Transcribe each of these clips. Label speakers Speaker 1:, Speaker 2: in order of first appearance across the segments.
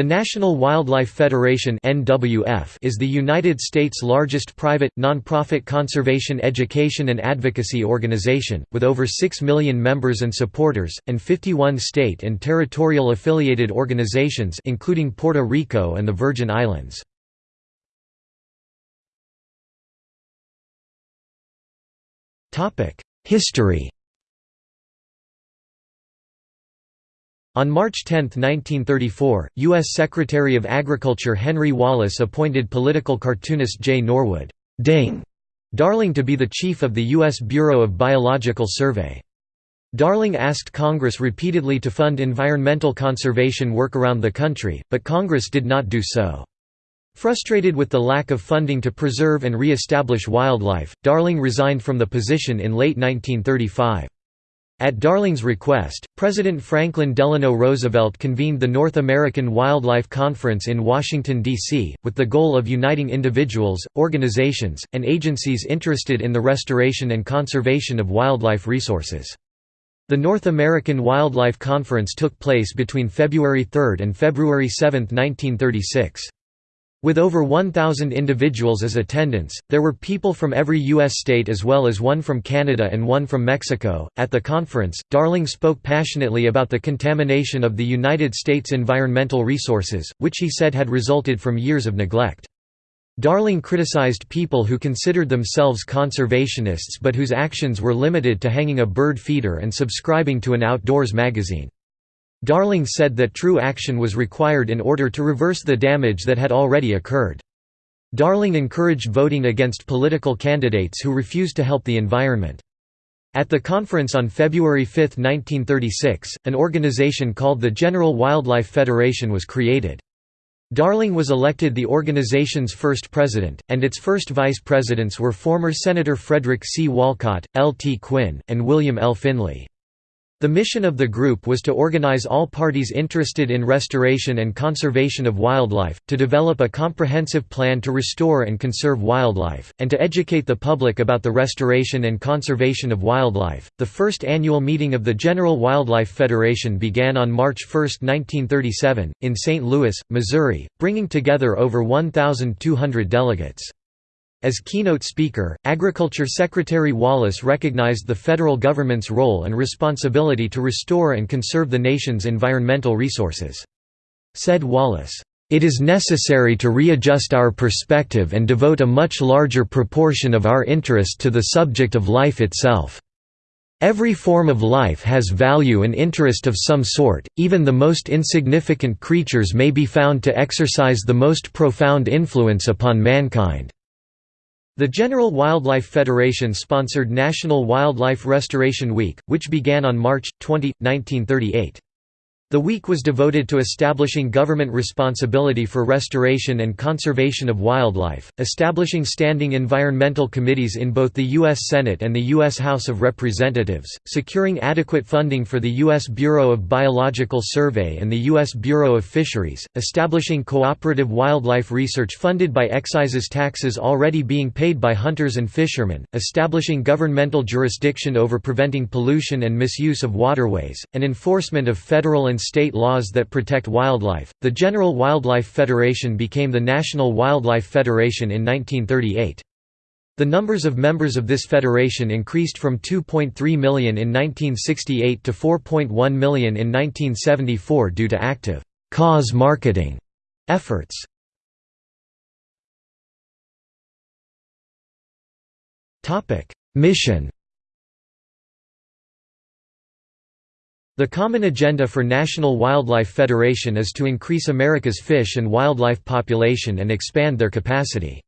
Speaker 1: The National Wildlife Federation is the United States' largest private nonprofit conservation education and advocacy organization with over 6 million members and supporters and 51 state and territorial affiliated organizations including Puerto Rico and the Virgin Islands. History On March 10, 1934, U.S. Secretary of Agriculture Henry Wallace appointed political cartoonist J. Norwood Ding Darling to be the chief of the U.S. Bureau of Biological Survey. Darling asked Congress repeatedly to fund environmental conservation work around the country, but Congress did not do so. Frustrated with the lack of funding to preserve and re-establish wildlife, Darling resigned from the position in late 1935. At Darling's request, President Franklin Delano Roosevelt convened the North American Wildlife Conference in Washington, D.C., with the goal of uniting individuals, organizations, and agencies interested in the restoration and conservation of wildlife resources. The North American Wildlife Conference took place between February 3 and February 7, 1936. With over 1,000 individuals as attendants, there were people from every U.S. state as well as one from Canada and one from Mexico. At the conference, Darling spoke passionately about the contamination of the United States environmental resources, which he said had resulted from years of neglect. Darling criticized people who considered themselves conservationists but whose actions were limited to hanging a bird feeder and subscribing to an outdoors magazine. Darling said that true action was required in order to reverse the damage that had already occurred. Darling encouraged voting against political candidates who refused to help the environment. At the conference on February 5, 1936, an organization called the General Wildlife Federation was created. Darling was elected the organization's first president, and its first vice presidents were former Senator Frederick C. Walcott, L. T. Quinn, and William L. Finley. The mission of the group was to organize all parties interested in restoration and conservation of wildlife, to develop a comprehensive plan to restore and conserve wildlife, and to educate the public about the restoration and conservation of wildlife. The first annual meeting of the General Wildlife Federation began on March 1, 1937, in St. Louis, Missouri, bringing together over 1,200 delegates. As keynote speaker, Agriculture Secretary Wallace recognized the federal government's role and responsibility to restore and conserve the nation's environmental resources. Said Wallace, "...it is necessary to readjust our perspective and devote a much larger proportion of our interest to the subject of life itself. Every form of life has value and interest of some sort, even the most insignificant creatures may be found to exercise the most profound influence upon mankind." The General Wildlife Federation sponsored National Wildlife Restoration Week, which began on March 20, 1938. The week was devoted to establishing government responsibility for restoration and conservation of wildlife, establishing standing environmental committees in both the U.S. Senate and the U.S. House of Representatives, securing adequate funding for the U.S. Bureau of Biological Survey and the U.S. Bureau of Fisheries, establishing cooperative wildlife research funded by excises taxes already being paid by hunters and fishermen, establishing governmental jurisdiction over preventing pollution and misuse of waterways, and enforcement of federal and state laws that protect wildlife. The General Wildlife Federation became the National Wildlife Federation in 1938. The numbers of members of this federation increased from 2.3 million in 1968 to 4.1 million in 1974 due to active cause marketing efforts. Topic: Mission The common agenda for National Wildlife Federation is to increase America's fish and wildlife population and expand their capacity.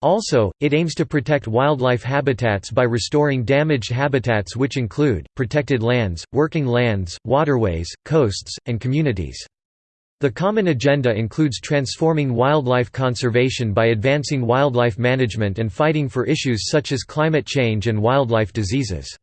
Speaker 1: Also, it aims to protect wildlife habitats by restoring damaged habitats which include, protected lands, working lands, waterways, coasts, and communities. The common agenda includes transforming wildlife conservation by advancing wildlife management and fighting for issues such as climate change and wildlife diseases.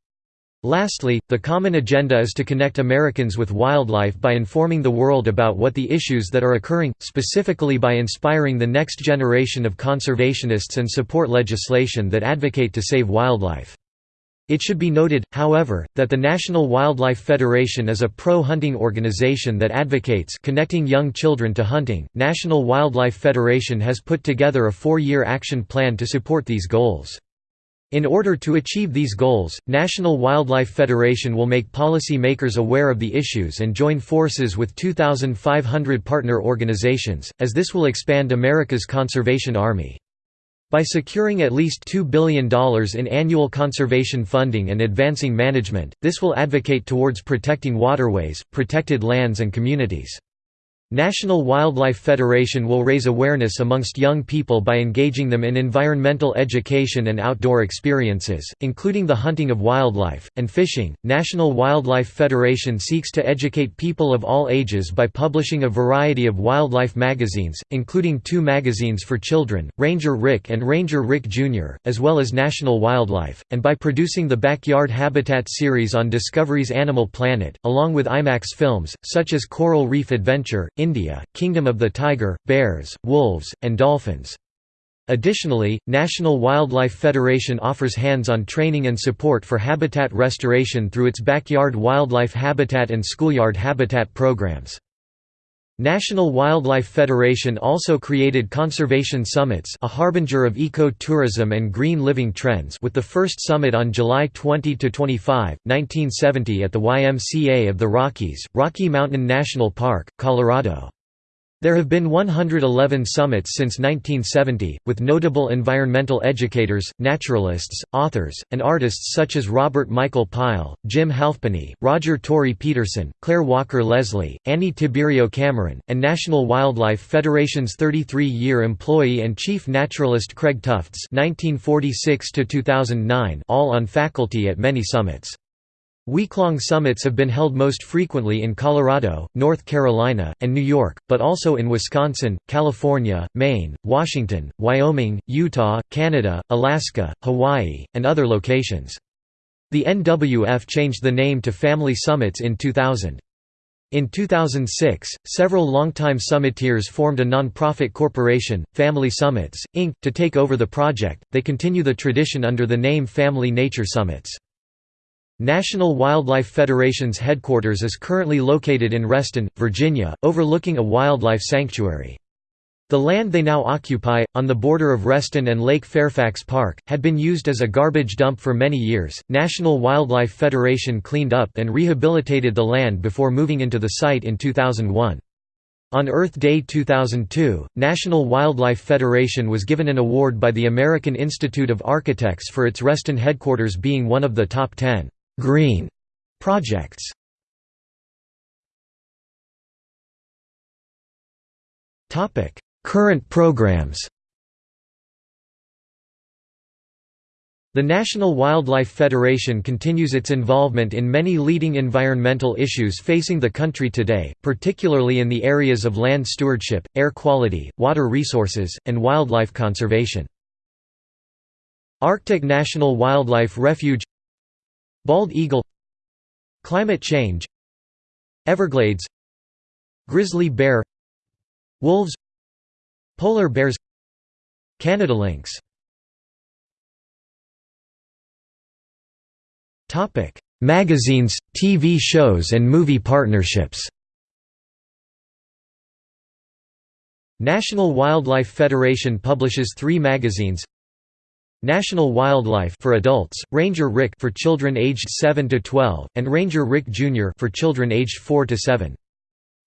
Speaker 1: Lastly, the common agenda is to connect Americans with wildlife by informing the world about what the issues that are occurring, specifically by inspiring the next generation of conservationists and support legislation that advocate to save wildlife. It should be noted, however, that the National Wildlife Federation is a pro-hunting organization that advocates connecting young children to hunting. National Wildlife Federation has put together a four-year action plan to support these goals. In order to achieve these goals, National Wildlife Federation will make policy makers aware of the issues and join forces with 2,500 partner organizations, as this will expand America's conservation army. By securing at least $2 billion in annual conservation funding and advancing management, this will advocate towards protecting waterways, protected lands and communities. National Wildlife Federation will raise awareness amongst young people by engaging them in environmental education and outdoor experiences, including the hunting of wildlife, and fishing. National Wildlife Federation seeks to educate people of all ages by publishing a variety of wildlife magazines, including two magazines for children, Ranger Rick and Ranger Rick Jr., as well as National Wildlife, and by producing the Backyard Habitat series on Discovery's Animal Planet, along with IMAX films, such as Coral Reef Adventure, India, Kingdom of the Tiger, Bears, Wolves, and Dolphins. Additionally, National Wildlife Federation offers hands-on training and support for habitat restoration through its Backyard Wildlife Habitat and Schoolyard Habitat programs. National Wildlife Federation also created Conservation Summits a harbinger of eco-tourism and green living trends with the first summit on July 20–25, 1970 at the YMCA of the Rockies, Rocky Mountain National Park, Colorado. There have been 111 summits since 1970, with notable environmental educators, naturalists, authors, and artists such as Robert Michael Pyle, Jim Halfpenny, Roger Tory Peterson, Clare Walker Leslie, Annie Tiberio Cameron, and National Wildlife Federation's 33-year employee and chief naturalist Craig Tufts 1946 all on faculty at many summits. Weeklong summits have been held most frequently in Colorado, North Carolina, and New York, but also in Wisconsin, California, Maine, Washington, Wyoming, Utah, Canada, Alaska, Hawaii, and other locations. The NWF changed the name to Family Summits in 2000. In 2006, several longtime summiteers formed a non-profit corporation, Family Summits, Inc., to take over the project. They continue the tradition under the name Family Nature Summits. National Wildlife Federation's headquarters is currently located in Reston, Virginia, overlooking a wildlife sanctuary. The land they now occupy, on the border of Reston and Lake Fairfax Park, had been used as a garbage dump for many years. National Wildlife Federation cleaned up and rehabilitated the land before moving into the site in 2001. On Earth Day 2002, National Wildlife Federation was given an award by the American Institute of Architects for its Reston headquarters being one of the top 10 green projects. Topic: Current programs. The National Wildlife Federation continues its involvement in many leading environmental issues facing the country today, particularly in the areas of land stewardship, air quality, water resources, and wildlife conservation. Arctic National Wildlife Refuge Bald eagle Climate change Everglades Grizzly bear Wolves Polar bears Canada lynx. Magazines, TV shows and movie partnerships. National Wildlife Federation publishes three magazines National Wildlife for adults, Ranger Rick for children aged 7 to 12, and Ranger Rick Jr. for children aged 4 to 7.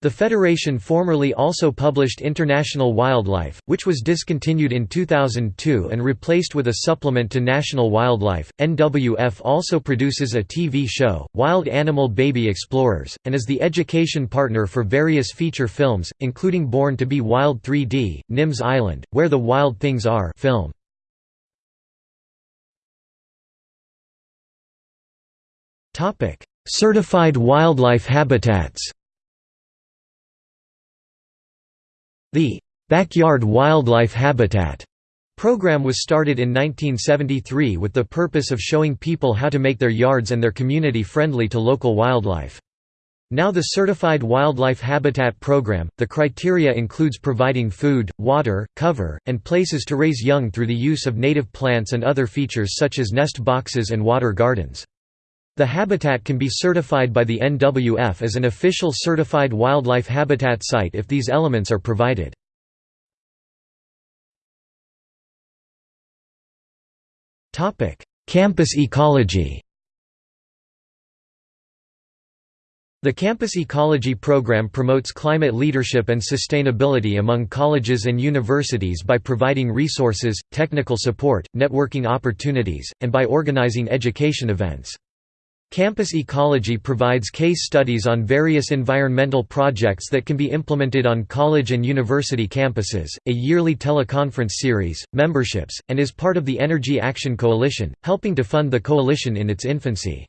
Speaker 1: The Federation formerly also published International Wildlife, which was discontinued in 2002 and replaced with a supplement to National Wildlife. NWF also produces a TV show, Wild Animal Baby Explorers, and is the education partner for various feature films, including Born to be Wild 3D, Nims Island, Where the Wild Things Are film. Certified wildlife habitats The Backyard Wildlife Habitat program was started in 1973 with the purpose of showing people how to make their yards and their community friendly to local wildlife. Now the Certified Wildlife Habitat Program, the criteria includes providing food, water, cover, and places to raise young through the use of native plants and other features such as nest boxes and water gardens. The habitat can be certified by the NWF as an official certified wildlife habitat site if these elements are provided. Campus ecology The Campus Ecology Program promotes climate leadership and sustainability among colleges and universities by providing resources, technical support, networking opportunities, and by organizing education events. Campus Ecology provides case studies on various environmental projects that can be implemented on college and university campuses, a yearly teleconference series, memberships, and is part of the Energy Action Coalition, helping to fund the coalition in its infancy.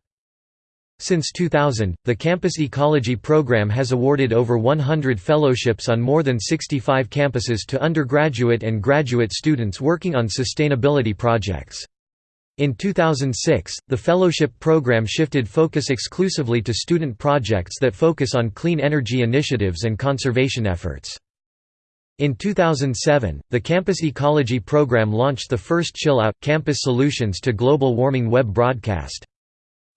Speaker 1: Since 2000, the Campus Ecology Program has awarded over 100 fellowships on more than 65 campuses to undergraduate and graduate students working on sustainability projects. In 2006, the fellowship program shifted focus exclusively to student projects that focus on clean energy initiatives and conservation efforts. In 2007, the Campus Ecology program launched the first Chill Out Campus Solutions to Global Warming web broadcast.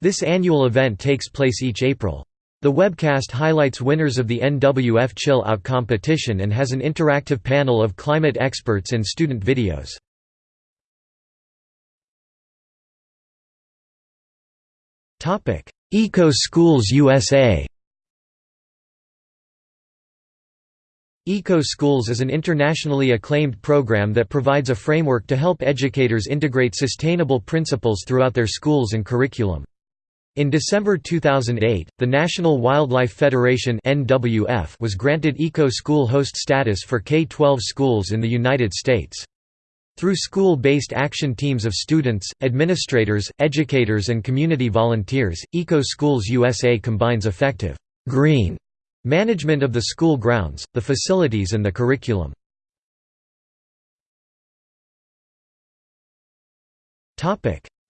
Speaker 1: This annual event takes place each April. The webcast highlights winners of the NWF Chill Out competition and has an interactive panel of climate experts and student videos. Eco Schools USA Eco Schools is an internationally acclaimed program that provides a framework to help educators integrate sustainable principles throughout their schools and curriculum. In December 2008, the National Wildlife Federation was granted Eco-School host status for K-12 schools in the United States. Through school-based action teams of students, administrators, educators and community volunteers, Eco-Schools USA combines effective green management of the school grounds, the facilities and the curriculum.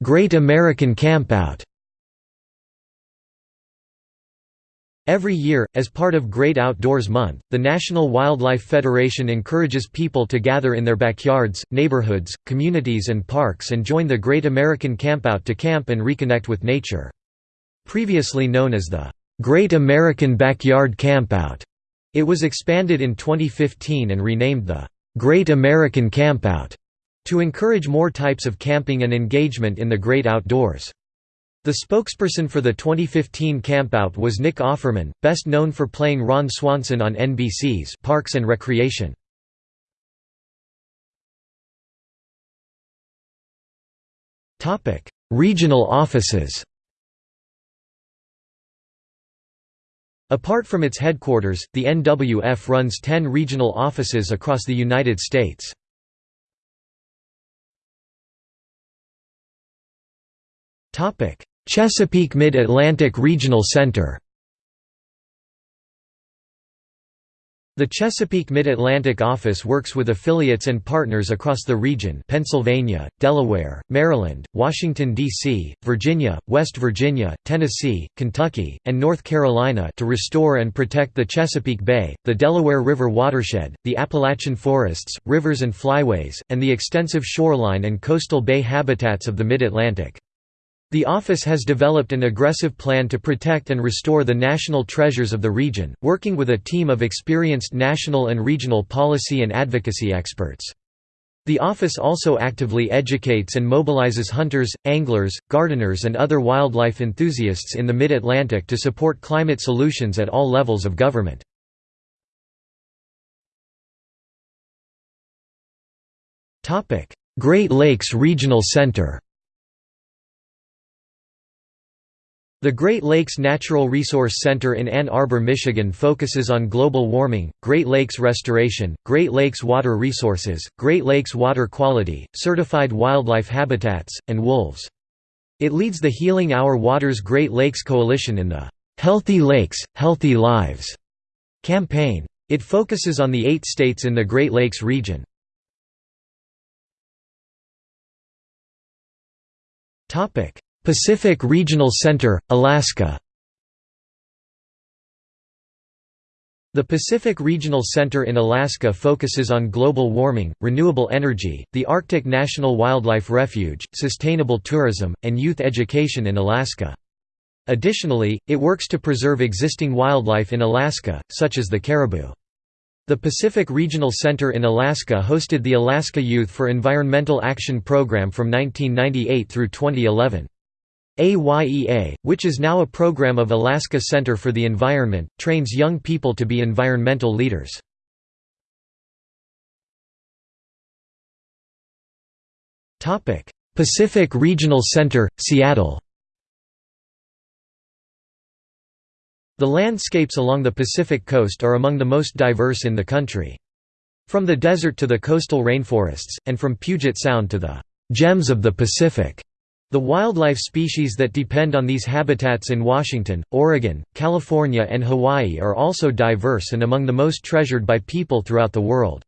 Speaker 1: Great American Campout Every year, as part of Great Outdoors Month, the National Wildlife Federation encourages people to gather in their backyards, neighborhoods, communities and parks and join the Great American Campout to camp and reconnect with nature. Previously known as the Great American Backyard Campout, it was expanded in 2015 and renamed the Great American Campout to encourage more types of camping and engagement in the great outdoors. The spokesperson for the 2015 campout was Nick Offerman, best known for playing Ron Swanson on NBC's Parks and Recreation. Topic: Regional offices. Apart from its headquarters, the NWF runs 10 regional offices across the United States. Topic: Chesapeake Mid-Atlantic Regional Center The Chesapeake Mid-Atlantic office works with affiliates and partners across the region Pennsylvania, Delaware, Maryland, Washington, D.C., Virginia, West Virginia, Tennessee, Kentucky, and North Carolina to restore and protect the Chesapeake Bay, the Delaware River watershed, the Appalachian forests, rivers and flyways, and the extensive shoreline and coastal bay habitats of the Mid-Atlantic. The office has developed an aggressive plan to protect and restore the national treasures of the region, working with a team of experienced national and regional policy and advocacy experts. The office also actively educates and mobilizes hunters, anglers, gardeners and other wildlife enthusiasts in the Mid-Atlantic to support climate solutions at all levels of government. Great Lakes Regional Center The Great Lakes Natural Resource Center in Ann Arbor, Michigan focuses on global warming, Great Lakes restoration, Great Lakes water resources, Great Lakes water quality, certified wildlife habitats, and wolves. It leads the Healing Our Waters Great Lakes Coalition in the "'Healthy Lakes, Healthy Lives' campaign. It focuses on the eight states in the Great Lakes region. Pacific Regional Center, Alaska The Pacific Regional Center in Alaska focuses on global warming, renewable energy, the Arctic National Wildlife Refuge, sustainable tourism, and youth education in Alaska. Additionally, it works to preserve existing wildlife in Alaska, such as the caribou. The Pacific Regional Center in Alaska hosted the Alaska Youth for Environmental Action Program from 1998 through 2011. AYEA, which is now a program of Alaska Center for the Environment, trains young people to be environmental leaders. Pacific Regional Center, Seattle The landscapes along the Pacific coast are among the most diverse in the country. From the desert to the coastal rainforests, and from Puget Sound to the «gems of the Pacific», the wildlife species that depend on these habitats in Washington, Oregon, California and Hawaii are also diverse and among the most treasured by people throughout the world.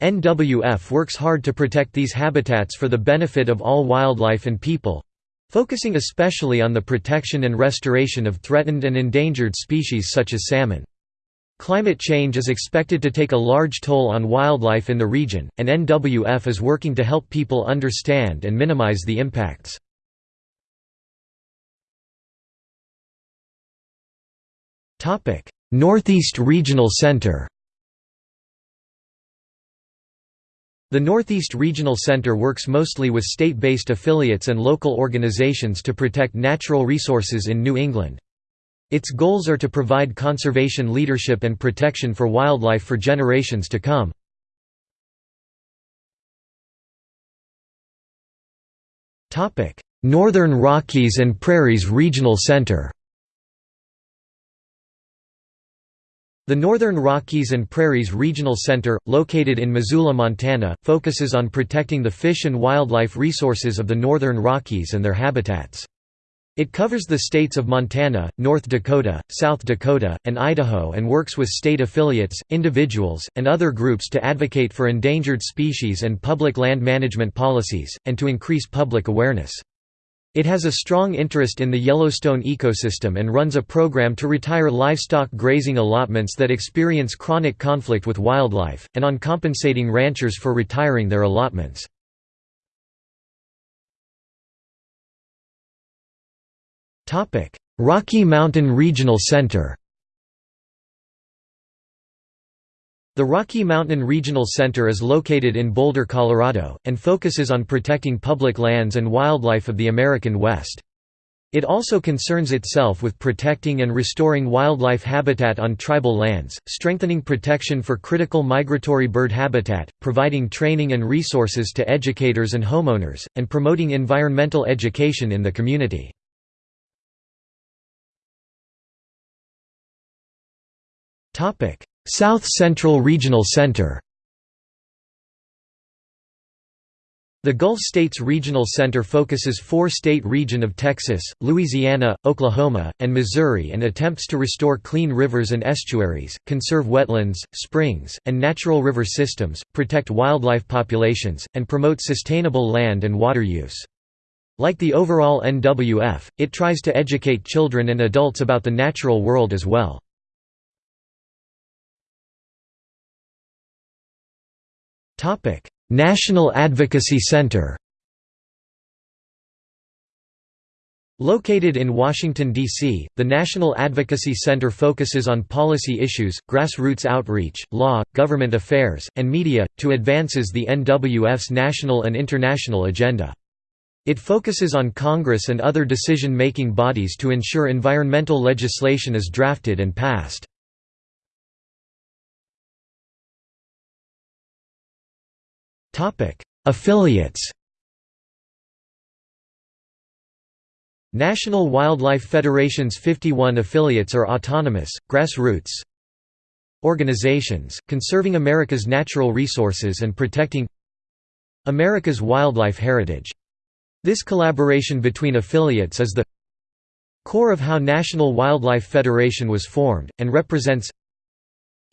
Speaker 1: NWF works hard to protect these habitats for the benefit of all wildlife and people—focusing especially on the protection and restoration of threatened and endangered species such as salmon. Climate change is expected to take a large toll on wildlife in the region, and NWF is working to help people understand and minimize the impacts. Northeast Regional Center The Northeast Regional Center works mostly with state-based affiliates and local organizations to protect natural resources in New England. Its goals are to provide conservation leadership and protection for wildlife for generations to come. Northern Rockies and Prairies Regional Center The Northern Rockies and Prairies Regional Center, located in Missoula, Montana, focuses on protecting the fish and wildlife resources of the Northern Rockies and their habitats. It covers the states of Montana, North Dakota, South Dakota, and Idaho and works with state affiliates, individuals, and other groups to advocate for endangered species and public land management policies, and to increase public awareness. It has a strong interest in the Yellowstone ecosystem and runs a program to retire livestock grazing allotments that experience chronic conflict with wildlife, and on compensating ranchers for retiring their allotments. Rocky Mountain Regional Center The Rocky Mountain Regional Center is located in Boulder, Colorado, and focuses on protecting public lands and wildlife of the American West. It also concerns itself with protecting and restoring wildlife habitat on tribal lands, strengthening protection for critical migratory bird habitat, providing training and resources to educators and homeowners, and promoting environmental education in the community. South Central Regional Center The Gulf States Regional Center focuses four-state region of Texas, Louisiana, Oklahoma, and Missouri and attempts to restore clean rivers and estuaries, conserve wetlands, springs, and natural river systems, protect wildlife populations, and promote sustainable land and water use. Like the overall NWF, it tries to educate children and adults about the natural world as well. National Advocacy Center Located in Washington, D.C., the National Advocacy Center focuses on policy issues, grassroots outreach, law, government affairs, and media, to advances the NWF's national and international agenda. It focuses on Congress and other decision-making bodies to ensure environmental legislation is drafted and passed. Affiliates National Wildlife Federation's 51 affiliates are autonomous, grassroots organizations, conserving America's natural resources and protecting America's wildlife heritage. This collaboration between affiliates is the core of how National Wildlife Federation was formed, and represents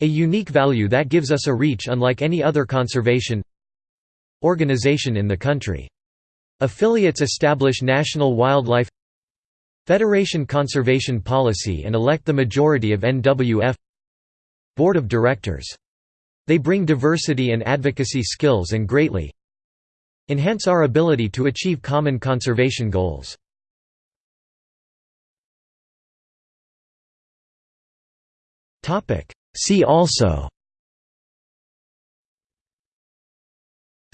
Speaker 1: a unique value that gives us a reach unlike any other conservation organization in the country. Affiliates establish National Wildlife Federation conservation policy and elect the majority of NWF Board of Directors. They bring diversity and advocacy skills and greatly enhance our ability to achieve common conservation goals. See also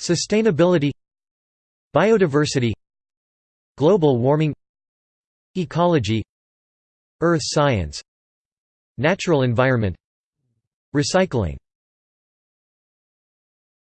Speaker 1: Sustainability Biodiversity Global warming Ecology Earth science Natural environment Recycling